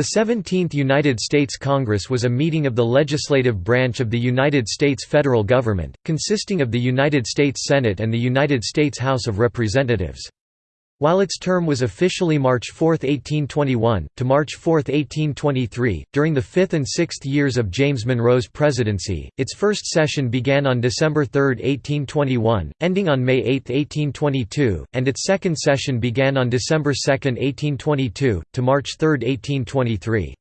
The 17th United States Congress was a meeting of the legislative branch of the United States federal government, consisting of the United States Senate and the United States House of Representatives. While its term was officially March 4, 1821, to March 4, 1823, during the fifth and sixth years of James Monroe's presidency, its first session began on December 3, 1821, ending on May 8, 1822, and its second session began on December 2, 1822, to March 3, 1823.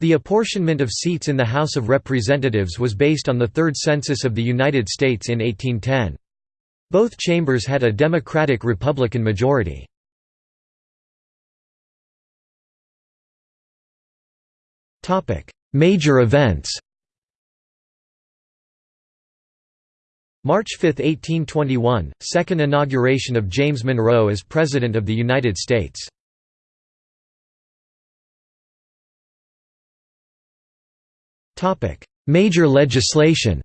The apportionment of seats in the House of Representatives was based on the Third Census of the United States in 1810. Both chambers had a Democratic-Republican majority. Major events. March 5, 1821 – Second inauguration of James Monroe as President of the United States. Major legislation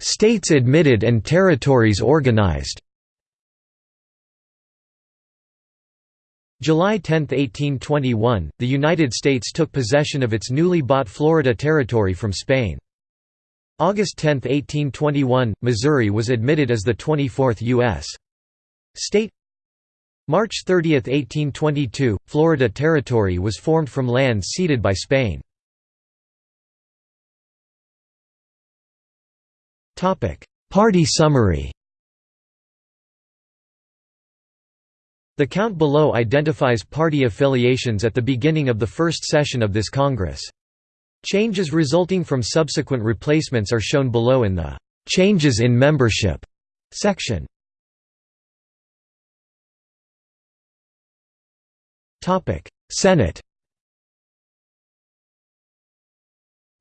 States admitted and territories organized July 10, 1821, the United States took possession of its newly bought Florida Territory from Spain. August 10, 1821, Missouri was admitted as the 24th U.S. state. March 30, 1822, Florida Territory was formed from lands ceded by Spain. Party summary The count below identifies party affiliations at the beginning of the first session of this Congress. Changes resulting from subsequent replacements are shown below in the "'Changes in Membership' section. Senate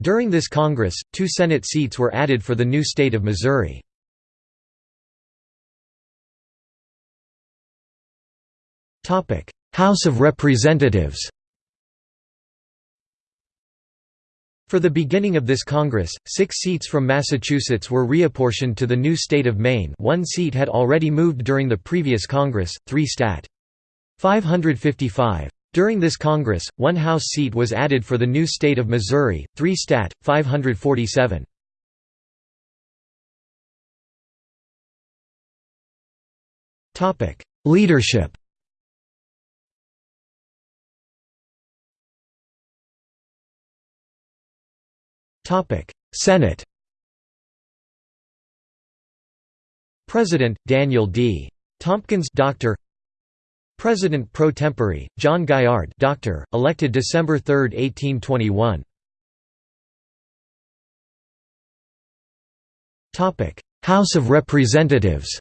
During this Congress, two Senate seats were added for the new state of Missouri. House of Representatives For the beginning of this Congress, six seats from Massachusetts were reapportioned to the new state of Maine one seat had already moved during the previous Congress, 3 stat. 555. During this Congress, one House seat was added for the new state of Missouri, 3 Stat. 547. Leadership Senate President Daniel D. Tompkins Doctor President pro tempore, John Gaillard doctor, elected December 3, 1821. House of Representatives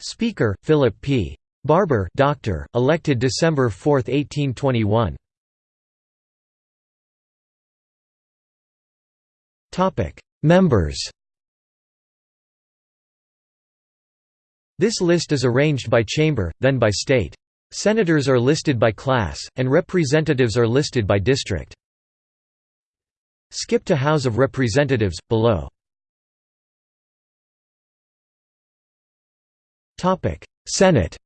Speaker, Philip P. Barbour doctor, elected December 4, 1821. Members This list is arranged by chamber, then by state. Senators are listed by class, and representatives are listed by district. Skip to House of Representatives, below. Senate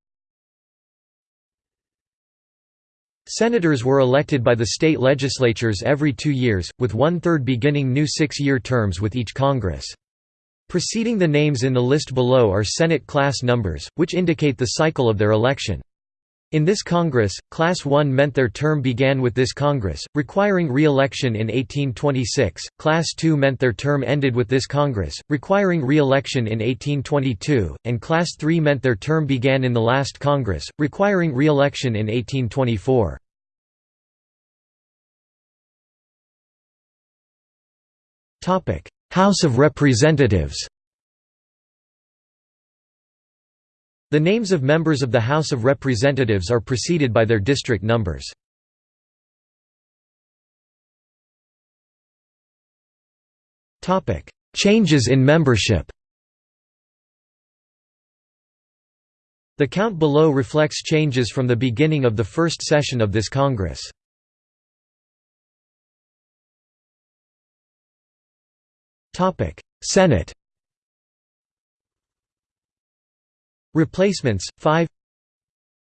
Senators were elected by the state legislatures every two years, with one-third beginning new six-year terms with each Congress. Preceding the names in the list below are Senate class numbers, which indicate the cycle of their election. In this Congress, Class 1 meant their term began with this Congress, requiring re-election in 1826, Class 2 meant their term ended with this Congress, requiring re-election in 1822, and Class 3 meant their term began in the last Congress, requiring re-election in 1824. House of Representatives The names of members of the House of Representatives are preceded by their district numbers. Changes in membership The count below reflects changes from the beginning of the first session of this Congress. Senate Replacements 5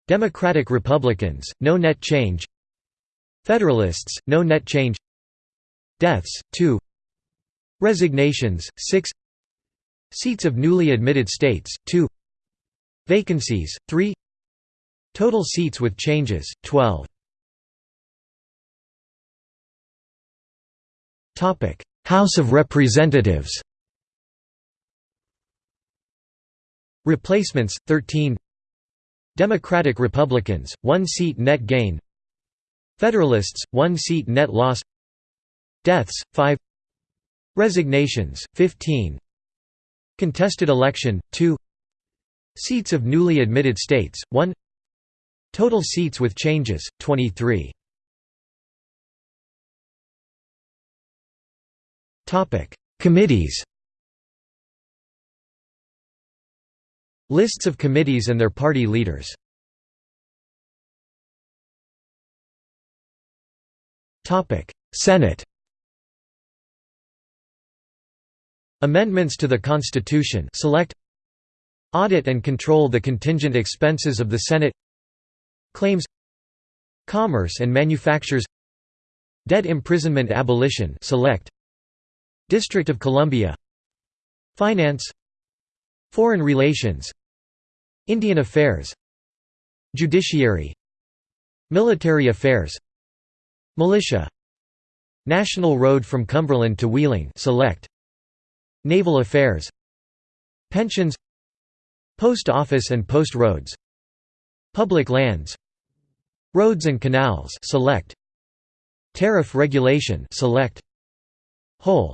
Democratic Republicans no net change Federalists no net change Deaths 2 Resignations 6 Seats of newly admitted states 2 Vacancies 3 Total seats with changes 12 Topic House of Representatives. Replacements 13 Democratic Republicans 1 seat net gain. Federalists 1 seat net loss. Deaths 5 Resignations 15 Contested election 2 Seats of newly admitted states 1 Total seats with changes 23 Committees Lists of committees and their party leaders Senate Amendments to the Constitution select Audit and control the contingent expenses of the Senate Claims Commerce and manufactures Debt imprisonment abolition select District of Columbia. Finance. Foreign relations. Indian affairs. Judiciary. Military affairs. Militia. National Road from Cumberland to Wheeling select. Naval Affairs. Pensions. Post Office and Post Roads. Public Lands. Roads and Canals select. Tariff Regulation select. Whole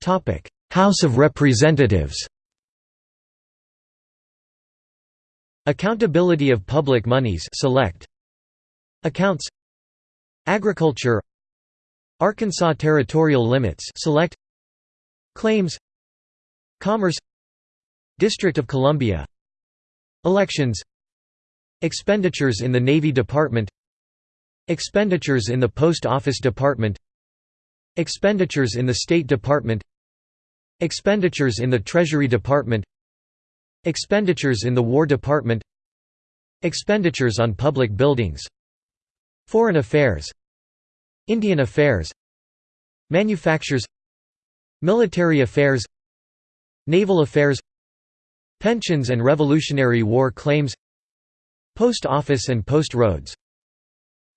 Topic. House of Representatives Accountability of public monies select. Accounts Agriculture Arkansas territorial limits select. Claims Commerce District of Columbia Elections Expenditures in the Navy Department Expenditures in the Post Office Department Expenditures in the State Department Expenditures in the Treasury Department Expenditures in the War Department Expenditures on public buildings Foreign Affairs Indian Affairs Manufactures Military Affairs Naval Affairs Pensions and Revolutionary War claims Post Office and Post Roads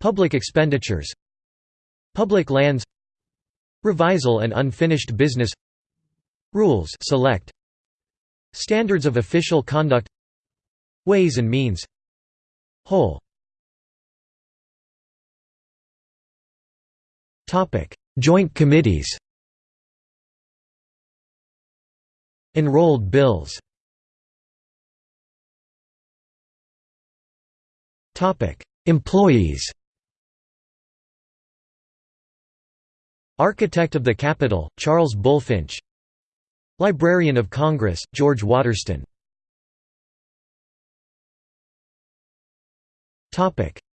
Public expenditures Public lands Revisal and unfinished business. Rules. Select. Standards of official conduct. Ways and means. Whole. Joint committees. Enrolled bills. Employees Architect of the Capitol, Charles Bulfinch. Librarian of Congress, George Waterston.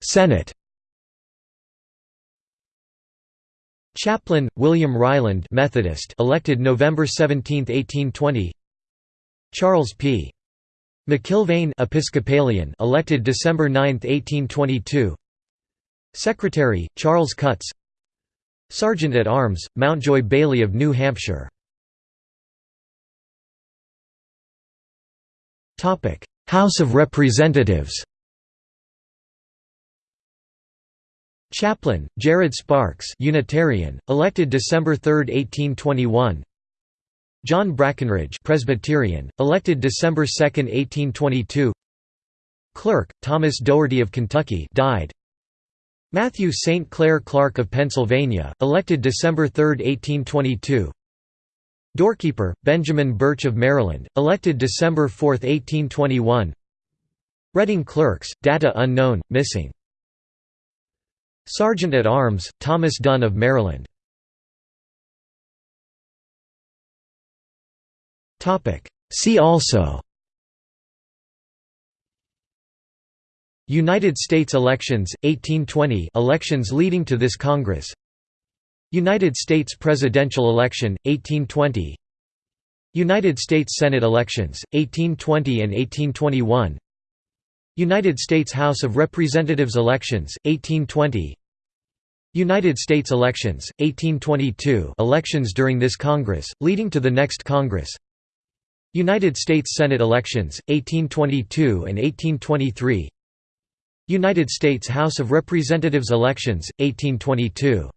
Senate. Chaplain, William Ryland Methodist elected November 17, 1820 Charles P. McIlvaine Episcopalian elected December 9, 1822 Secretary, Charles Cutts Sergeant at Arms, Mountjoy Bailey of New Hampshire. House of Representatives Chaplain, Jared Sparks Unitarian, elected December 3, 1821 John Brackenridge Presbyterian, elected December 2, 1822 Clerk, Thomas Dougherty of Kentucky died. Matthew St. Clair Clark of Pennsylvania, elected December 3, 1822 Doorkeeper, Benjamin Birch of Maryland, elected December 4, 1821 Reading Clerks, data unknown, missing. Sergeant at Arms, Thomas Dunn of Maryland. See also United States elections, 1820 elections leading to this Congress. United States presidential election, 1820 United States Senate elections, 1820 and 1821 United States House of Representatives elections, 1820 United States elections, 1822 elections during this Congress, leading to the next Congress. United States Senate elections, 1822 and 1823 United States House of Representatives elections, 1822